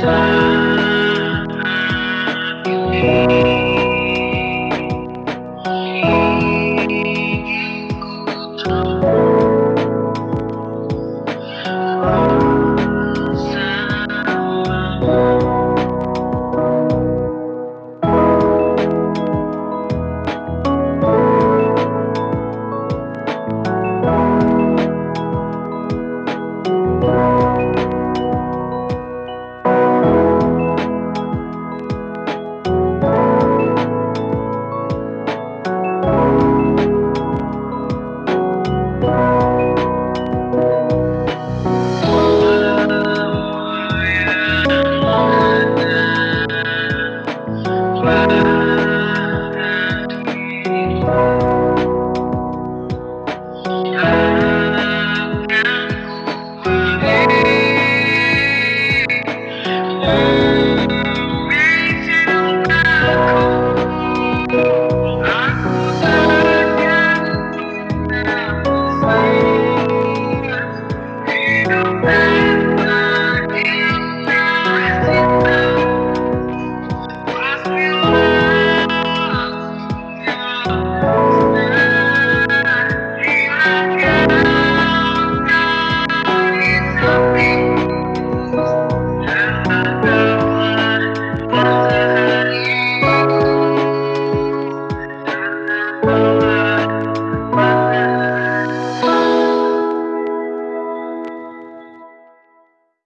fire.